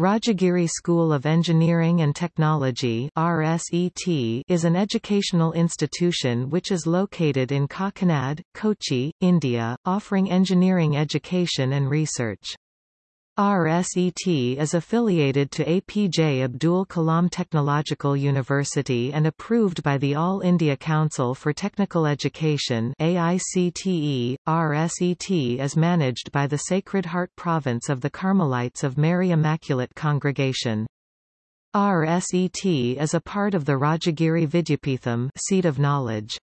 Rajagiri School of Engineering and Technology RSET is an educational institution which is located in Kakkanad, Kochi, India, offering engineering education and research. RSET is affiliated to APJ Abdul Kalam Technological University and approved by the All India Council for Technical Education AICTE. RSET is managed by the Sacred Heart Province of the Carmelites of Mary Immaculate Congregation. RSET is a part of the Rajagiri Vidyapeetham seat of knowledge.